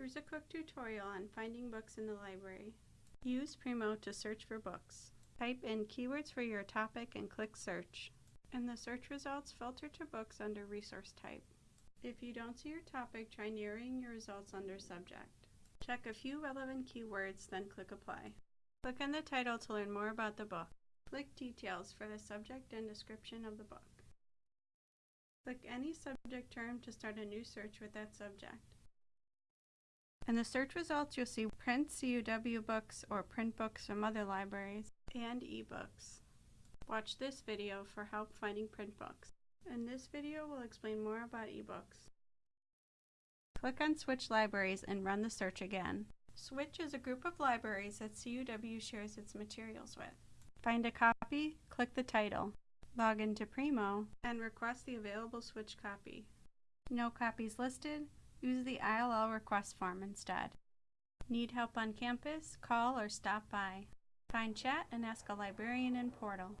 Here's a quick tutorial on finding books in the library. Use Primo to search for books. Type in keywords for your topic and click search. In the search results, filter to books under resource type. If you don't see your topic, try narrowing your results under subject. Check a few relevant keywords, then click apply. Click on the title to learn more about the book. Click details for the subject and description of the book. Click any subject term to start a new search with that subject. In the search results, you'll see print CUW books or print books from other libraries and ebooks. Watch this video for help finding print books. In this video, we'll explain more about ebooks. Click on Switch Libraries and run the search again. Switch is a group of libraries that CUW shares its materials with. Find a copy, click the title. Log into Primo, and request the available Switch copy. No copies listed? Use the ILL request form instead. Need help on campus? Call or stop by. Find chat and ask a librarian in Portal.